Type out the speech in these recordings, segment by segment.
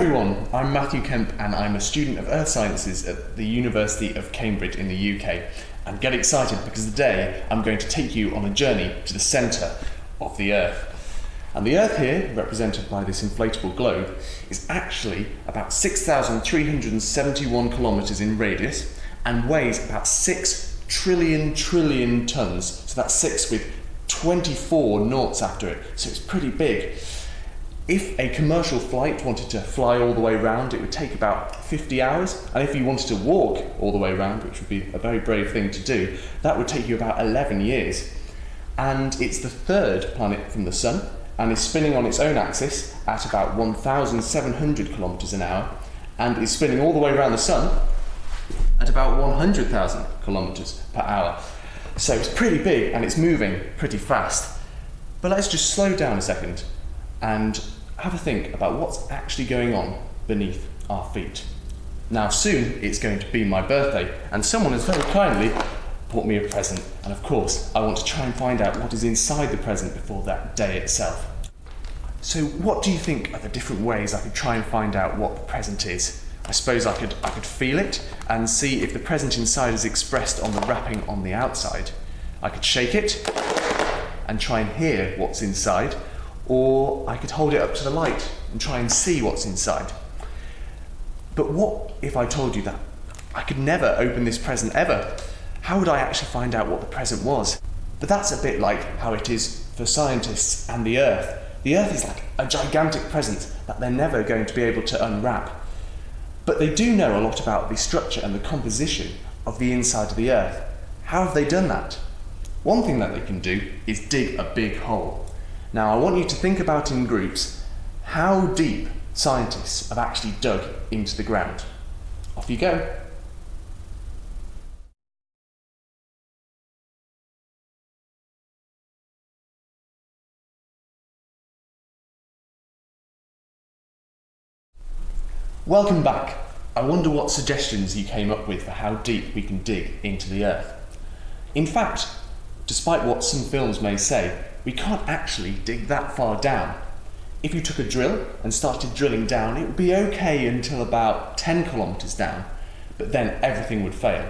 Everyone, I'm Matthew Kemp and I'm a student of Earth Sciences at the University of Cambridge in the UK. And get excited because today I'm going to take you on a journey to the centre of the Earth. And the Earth here, represented by this inflatable globe, is actually about 6,371 kilometres in radius and weighs about 6 trillion trillion tonnes. So that's 6 with 24 noughts after it, so it's pretty big. If a commercial flight wanted to fly all the way around, it would take about 50 hours. And if you wanted to walk all the way around, which would be a very brave thing to do, that would take you about 11 years. And it's the third planet from the Sun and is spinning on its own axis at about 1,700 kilometres an hour and is spinning all the way around the Sun at about 100,000 kilometres per hour. So it's pretty big and it's moving pretty fast. But let's just slow down a second and have a think about what's actually going on beneath our feet. Now soon it's going to be my birthday and someone has very kindly bought me a present and of course I want to try and find out what is inside the present before that day itself. So what do you think are the different ways I could try and find out what the present is? I suppose I could, I could feel it and see if the present inside is expressed on the wrapping on the outside. I could shake it and try and hear what's inside or I could hold it up to the light and try and see what's inside. But what if I told you that I could never open this present ever? How would I actually find out what the present was? But that's a bit like how it is for scientists and the Earth. The Earth is like a gigantic present that they're never going to be able to unwrap. But they do know a lot about the structure and the composition of the inside of the Earth. How have they done that? One thing that they can do is dig a big hole. Now I want you to think about in groups how deep scientists have actually dug into the ground. Off you go. Welcome back. I wonder what suggestions you came up with for how deep we can dig into the Earth. In fact, despite what some films may say, we can't actually dig that far down. If you took a drill and started drilling down, it would be okay until about 10 kilometres down, but then everything would fail.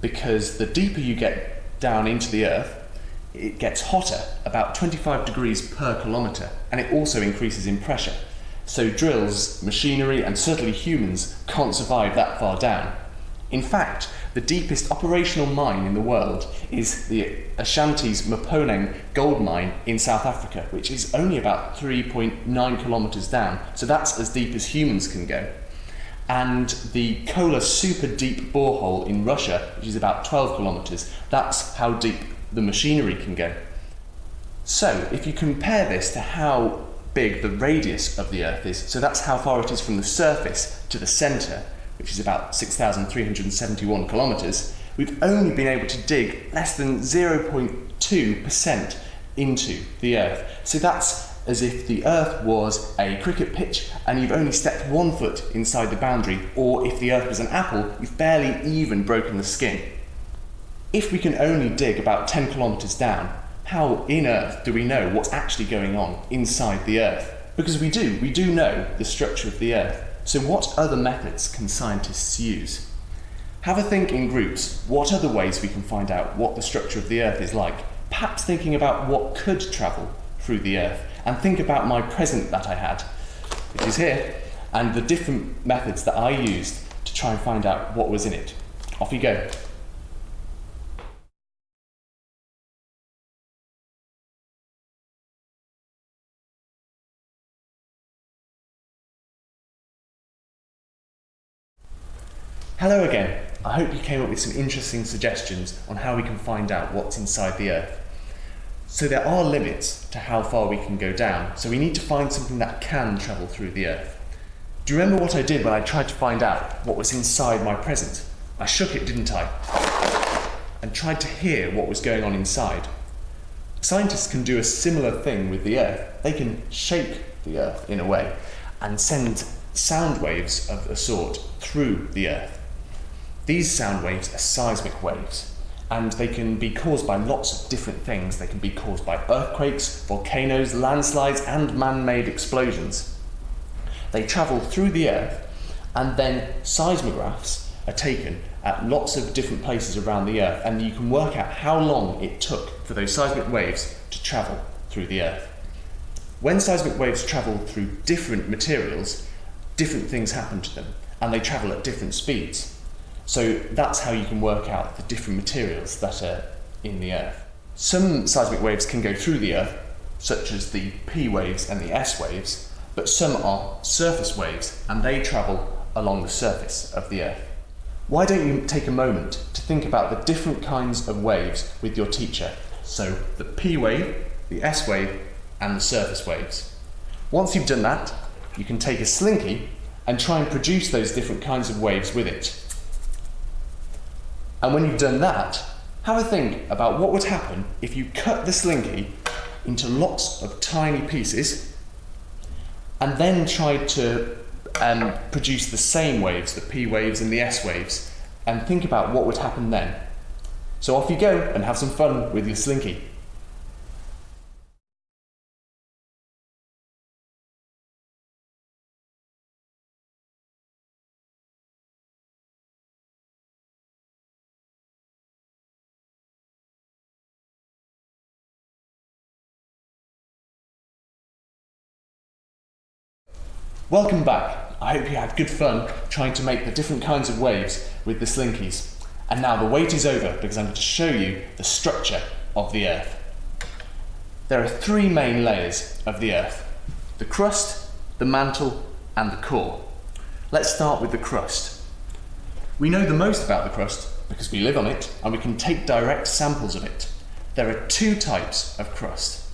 Because the deeper you get down into the earth, it gets hotter, about 25 degrees per kilometre, and it also increases in pressure. So drills, machinery, and certainly humans can't survive that far down. In fact, the deepest operational mine in the world is the Ashanti's Mponeng gold mine in South Africa, which is only about 3.9 kilometres down. So that's as deep as humans can go. And the Kola super deep borehole in Russia, which is about 12 kilometres, that's how deep the machinery can go. So if you compare this to how big the radius of the Earth is, so that's how far it is from the surface to the centre, which is about 6,371 kilometres, we've only been able to dig less than 0.2% into the Earth. So that's as if the Earth was a cricket pitch and you've only stepped one foot inside the boundary, or if the Earth was an apple, you've barely even broken the skin. If we can only dig about 10 kilometres down, how in Earth do we know what's actually going on inside the Earth? Because we do, we do know the structure of the Earth. So what other methods can scientists use? Have a think in groups. What other ways we can find out what the structure of the Earth is like? Perhaps thinking about what could travel through the Earth. And think about my present that I had, which is here, and the different methods that I used to try and find out what was in it. Off you go. Hello again. I hope you came up with some interesting suggestions on how we can find out what's inside the Earth. So there are limits to how far we can go down, so we need to find something that can travel through the Earth. Do you remember what I did when I tried to find out what was inside my present? I shook it, didn't I? And tried to hear what was going on inside. Scientists can do a similar thing with the Earth. They can shake the Earth in a way and send sound waves of a sort through the Earth. These sound waves are seismic waves, and they can be caused by lots of different things. They can be caused by earthquakes, volcanoes, landslides, and man-made explosions. They travel through the Earth, and then seismographs are taken at lots of different places around the Earth, and you can work out how long it took for those seismic waves to travel through the Earth. When seismic waves travel through different materials, different things happen to them, and they travel at different speeds. So that's how you can work out the different materials that are in the Earth. Some seismic waves can go through the Earth, such as the P waves and the S waves, but some are surface waves and they travel along the surface of the Earth. Why don't you take a moment to think about the different kinds of waves with your teacher? So, the P wave, the S wave, and the surface waves. Once you've done that, you can take a slinky and try and produce those different kinds of waves with it. And when you've done that, have a think about what would happen if you cut the slinky into lots of tiny pieces and then tried to um, produce the same waves, the P waves and the S waves, and think about what would happen then. So off you go and have some fun with your slinky. Welcome back. I hope you had good fun trying to make the different kinds of waves with the slinkies. And now the wait is over because I'm going to show you the structure of the Earth. There are three main layers of the Earth. The crust, the mantle and the core. Let's start with the crust. We know the most about the crust because we live on it and we can take direct samples of it. There are two types of crust.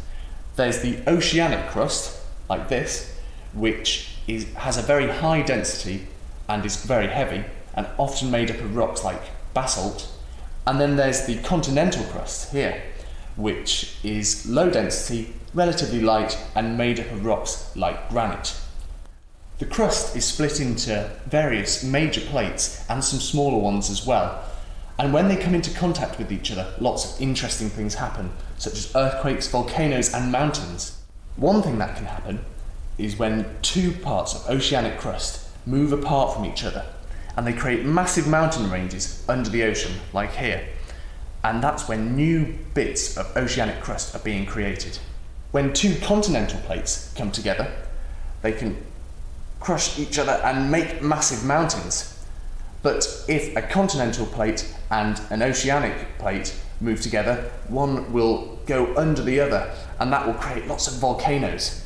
There's the oceanic crust, like this, which is, has a very high density and is very heavy and often made up of rocks like basalt. And then there's the continental crust here, which is low density, relatively light and made up of rocks like granite. The crust is split into various major plates and some smaller ones as well. And when they come into contact with each other, lots of interesting things happen, such as earthquakes, volcanoes and mountains. One thing that can happen is when two parts of oceanic crust move apart from each other and they create massive mountain ranges under the ocean, like here. And that's when new bits of oceanic crust are being created. When two continental plates come together, they can crush each other and make massive mountains. But if a continental plate and an oceanic plate move together, one will go under the other and that will create lots of volcanoes.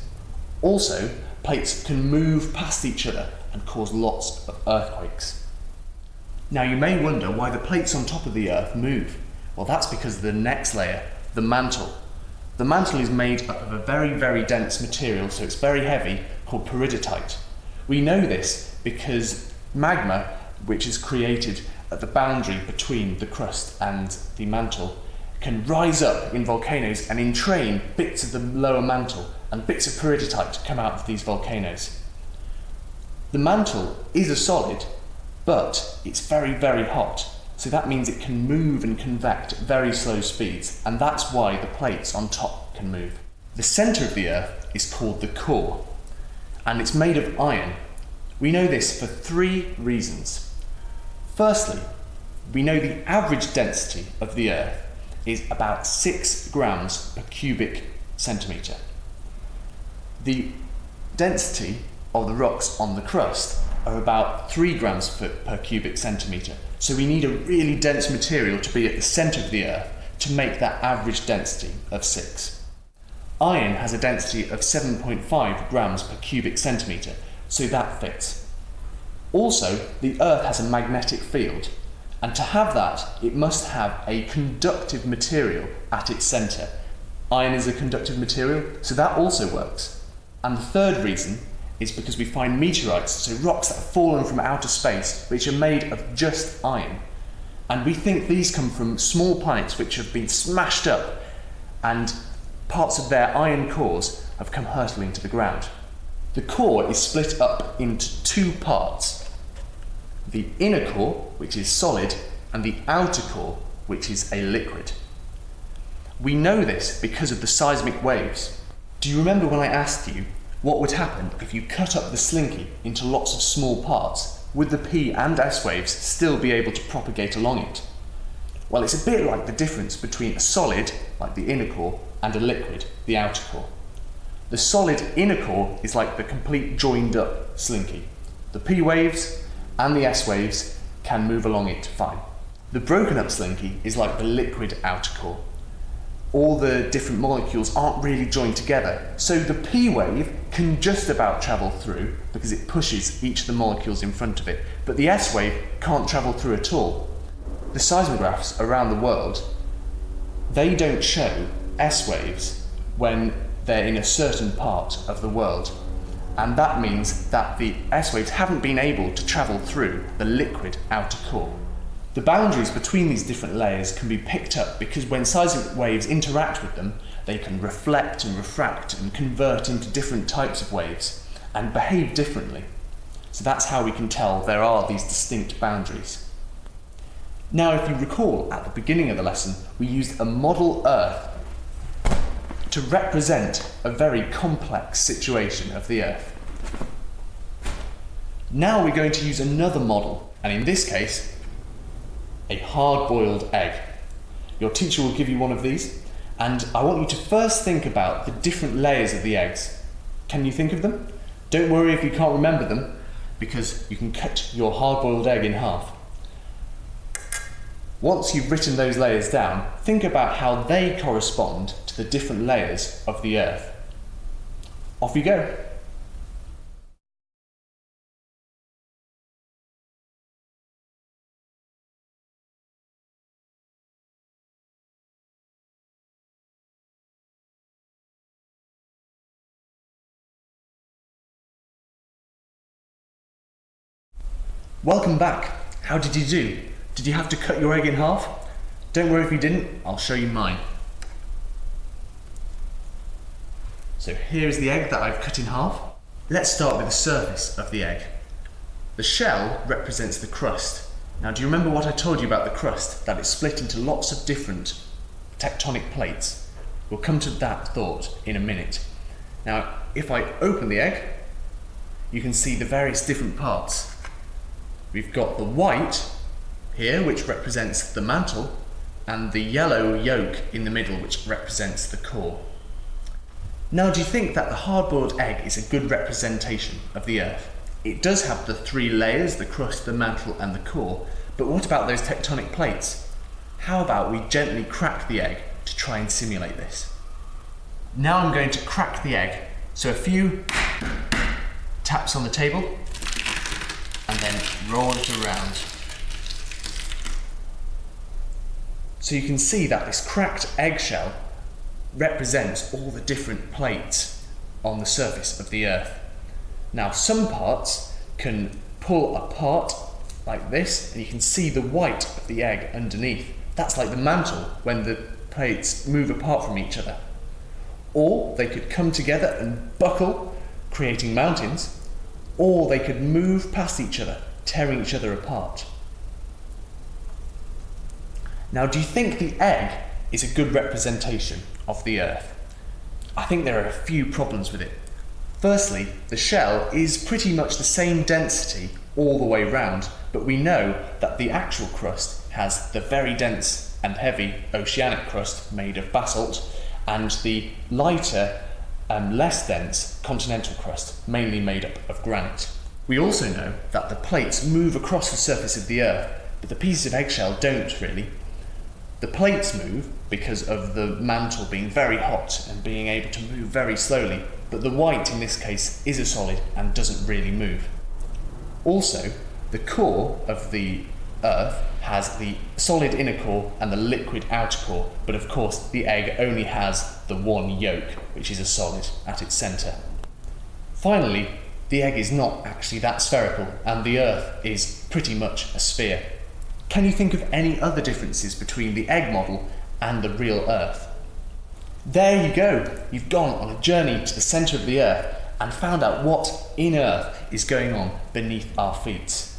Also, plates can move past each other and cause lots of earthquakes. Now you may wonder why the plates on top of the Earth move. Well that's because of the next layer, the mantle. The mantle is made up of a very, very dense material, so it's very heavy, called peridotite. We know this because magma, which is created at the boundary between the crust and the mantle, can rise up in volcanoes and entrain bits of the lower mantle and bits of peridotite to come out of these volcanoes. The mantle is a solid, but it's very, very hot, so that means it can move and convect at very slow speeds, and that's why the plates on top can move. The centre of the Earth is called the core, and it's made of iron. We know this for three reasons. Firstly, we know the average density of the Earth is about 6 grams per cubic centimetre. The density of the rocks on the crust are about 3 grams per, per cubic centimetre. So we need a really dense material to be at the centre of the Earth to make that average density of 6. Iron has a density of 7.5 grams per cubic centimetre, so that fits. Also, the Earth has a magnetic field, and to have that, it must have a conductive material at its centre. Iron is a conductive material, so that also works. And the third reason is because we find meteorites, so rocks that have fallen from outer space, which are made of just iron. And we think these come from small planets which have been smashed up, and parts of their iron cores have come hurtling to the ground. The core is split up into two parts the inner core, which is solid, and the outer core, which is a liquid. We know this because of the seismic waves. Do you remember when I asked you, what would happen if you cut up the slinky into lots of small parts? Would the P and S waves still be able to propagate along it? Well, it's a bit like the difference between a solid, like the inner core, and a liquid, the outer core. The solid inner core is like the complete joined up slinky. The P waves and the S waves can move along it fine. The broken up slinky is like the liquid outer core. All the different molecules aren't really joined together, so the P wave can just about travel through because it pushes each of the molecules in front of it, but the S wave can't travel through at all. The seismographs around the world, they don't show S waves when they're in a certain part of the world. And that means that the S waves haven't been able to travel through the liquid outer core. The boundaries between these different layers can be picked up because when seismic waves interact with them, they can reflect and refract and convert into different types of waves and behave differently. So that's how we can tell there are these distinct boundaries. Now, if you recall at the beginning of the lesson, we used a model Earth to represent a very complex situation of the Earth. Now we're going to use another model, and in this case, a hard-boiled egg. Your teacher will give you one of these, and I want you to first think about the different layers of the eggs. Can you think of them? Don't worry if you can't remember them, because you can cut your hard-boiled egg in half. Once you've written those layers down, think about how they correspond to the different layers of the Earth. Off you go. Welcome back. How did you do? Did you have to cut your egg in half? Don't worry if you didn't, I'll show you mine. So here is the egg that I've cut in half. Let's start with the surface of the egg. The shell represents the crust. Now do you remember what I told you about the crust? That it's split into lots of different tectonic plates. We'll come to that thought in a minute. Now if I open the egg, you can see the various different parts. We've got the white here, which represents the mantle, and the yellow yolk in the middle, which represents the core. Now, do you think that the hard-boiled egg is a good representation of the Earth? It does have the three layers, the crust, the mantle, and the core, but what about those tectonic plates? How about we gently crack the egg to try and simulate this? Now I'm going to crack the egg, so a few taps on the table, and then roll it around. So you can see that this cracked eggshell represents all the different plates on the surface of the Earth. Now some parts can pull apart like this and you can see the white of the egg underneath. That's like the mantle when the plates move apart from each other. Or they could come together and buckle, creating mountains, or they could move past each other, tearing each other apart. Now, do you think the egg is a good representation of the Earth? I think there are a few problems with it. Firstly, the shell is pretty much the same density all the way round, but we know that the actual crust has the very dense and heavy oceanic crust made of basalt and the lighter um, less dense continental crust, mainly made up of granite. We also know that the plates move across the surface of the Earth, but the pieces of eggshell don't really. The plates move because of the mantle being very hot and being able to move very slowly, but the white in this case is a solid and doesn't really move. Also, the core of the Earth has the solid inner core and the liquid outer core, but of course the egg only has the one yolk, which is a solid at its centre. Finally, the egg is not actually that spherical, and the Earth is pretty much a sphere. Can you think of any other differences between the egg model and the real Earth? There you go, you've gone on a journey to the centre of the Earth and found out what in Earth is going on beneath our feet.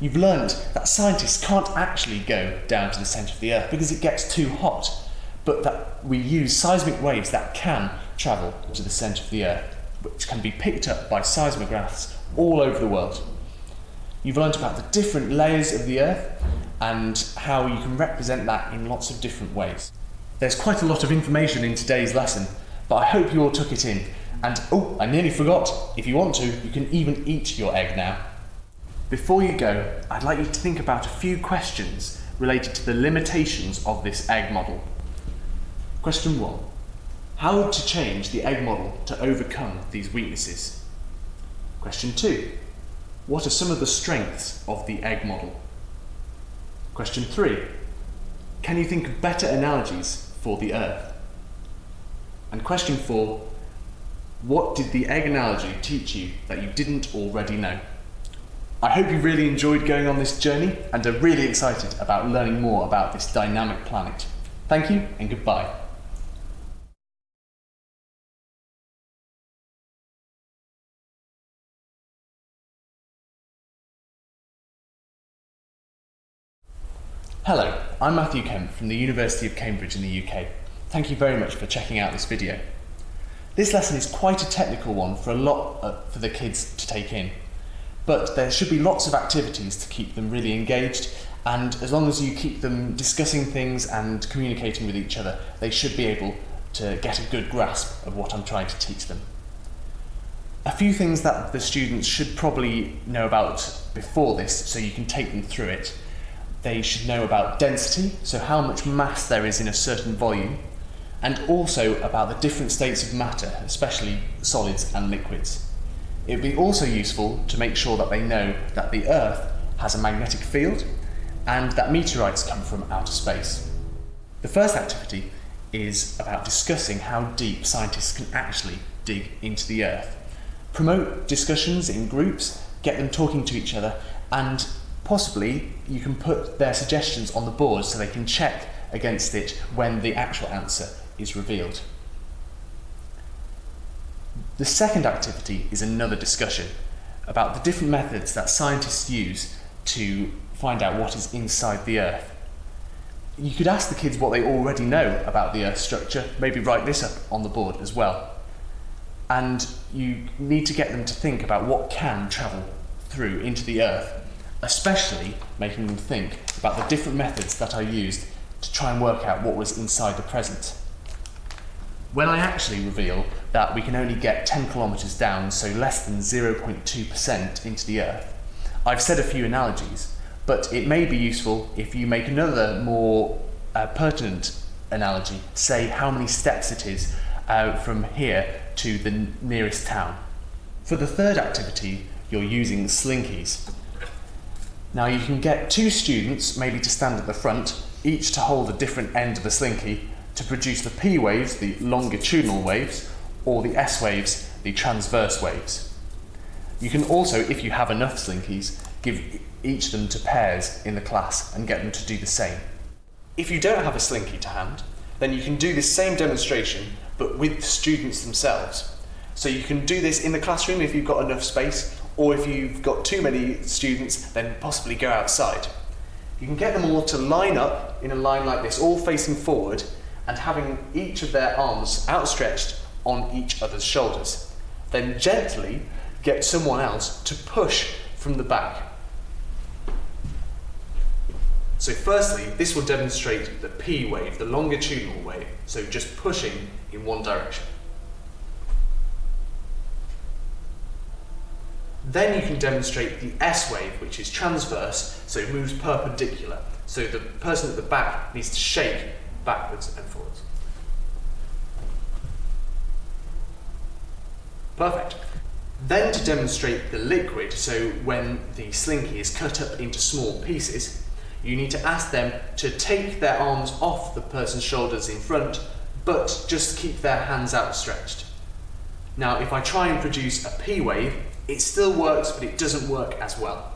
You've learned that scientists can't actually go down to the centre of the Earth because it gets too hot, but that we use seismic waves that can travel to the centre of the Earth. which can be picked up by seismographs all over the world. You've learnt about the different layers of the Earth and how you can represent that in lots of different ways. There's quite a lot of information in today's lesson, but I hope you all took it in. And oh, I nearly forgot, if you want to, you can even eat your egg now. Before you go, I'd like you to think about a few questions related to the limitations of this egg model. Question 1. How to change the egg model to overcome these weaknesses? Question 2. What are some of the strengths of the egg model? Question 3. Can you think of better analogies for the Earth? And question 4. What did the egg analogy teach you that you didn't already know? I hope you really enjoyed going on this journey and are really excited about learning more about this dynamic planet. Thank you and goodbye. Hello, I'm Matthew Kemp from the University of Cambridge in the UK. Thank you very much for checking out this video. This lesson is quite a technical one for a lot uh, for the kids to take in but there should be lots of activities to keep them really engaged and as long as you keep them discussing things and communicating with each other, they should be able to get a good grasp of what I'm trying to teach them. A few things that the students should probably know about before this so you can take them through it. They should know about density, so how much mass there is in a certain volume, and also about the different states of matter, especially solids and liquids. It would be also useful to make sure that they know that the Earth has a magnetic field and that meteorites come from outer space. The first activity is about discussing how deep scientists can actually dig into the Earth. Promote discussions in groups, get them talking to each other, and possibly you can put their suggestions on the board so they can check against it when the actual answer is revealed. The second activity is another discussion about the different methods that scientists use to find out what is inside the Earth. You could ask the kids what they already know about the Earth's structure, maybe write this up on the board as well. And you need to get them to think about what can travel through into the Earth, especially making them think about the different methods that I used to try and work out what was inside the present. When I actually reveal that we can only get 10 kilometres down, so less than 0.2% into the Earth, I've said a few analogies, but it may be useful if you make another more uh, pertinent analogy, say how many steps it is uh, from here to the nearest town. For the third activity, you're using slinkies. Now you can get two students maybe to stand at the front, each to hold a different end of the slinky, to produce the P waves, the longitudinal waves, or the S waves, the transverse waves. You can also, if you have enough slinkies, give each of them to pairs in the class and get them to do the same. If you don't have a slinky to hand, then you can do this same demonstration, but with the students themselves. So you can do this in the classroom if you've got enough space, or if you've got too many students, then possibly go outside. You can get them all to line up in a line like this, all facing forward, and having each of their arms outstretched on each other's shoulders. Then gently get someone else to push from the back. So firstly, this will demonstrate the P wave, the longitudinal wave, so just pushing in one direction. Then you can demonstrate the S wave, which is transverse, so it moves perpendicular. So the person at the back needs to shake backwards and forwards. Perfect. Then to demonstrate the liquid, so when the slinky is cut up into small pieces, you need to ask them to take their arms off the person's shoulders in front, but just keep their hands outstretched. Now, if I try and produce a P wave, it still works, but it doesn't work as well.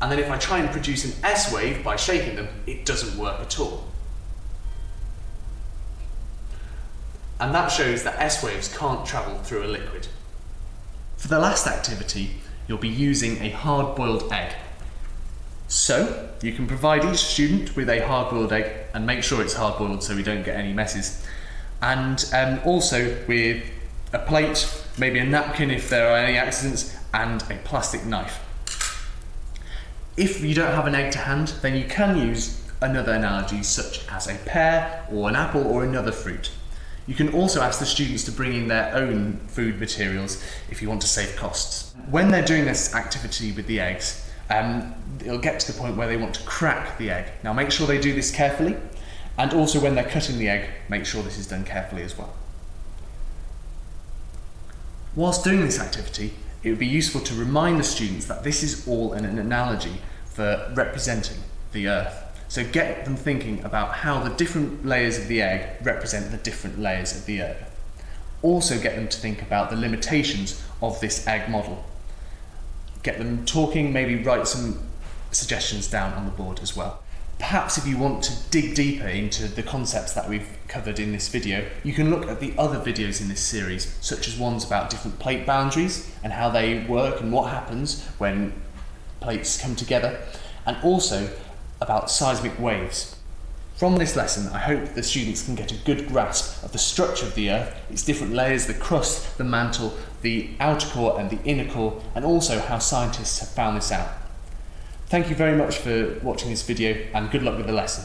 And then if I try and produce an S wave by shaking them, it doesn't work at all. And that shows that S waves can't travel through a liquid. For the last activity, you'll be using a hard-boiled egg. So, you can provide each student with a hard-boiled egg and make sure it's hard-boiled so we don't get any messes. and um, also with a plate, maybe a napkin if there are any accidents, and a plastic knife. If you don't have an egg to hand, then you can use another analogy such as a pear or an apple or another fruit. You can also ask the students to bring in their own food materials if you want to save costs. When they're doing this activity with the eggs, um, it'll get to the point where they want to crack the egg. Now make sure they do this carefully and also when they're cutting the egg, make sure this is done carefully as well. Whilst doing this activity, it would be useful to remind the students that this is all an, an analogy for representing the earth. So get them thinking about how the different layers of the egg represent the different layers of the earth. Also get them to think about the limitations of this egg model. Get them talking, maybe write some suggestions down on the board as well. Perhaps if you want to dig deeper into the concepts that we've covered in this video, you can look at the other videos in this series, such as ones about different plate boundaries and how they work and what happens when plates come together, and also about seismic waves. From this lesson, I hope the students can get a good grasp of the structure of the Earth, its different layers, the crust, the mantle, the outer core and the inner core, and also how scientists have found this out. Thank you very much for watching this video and good luck with the lesson.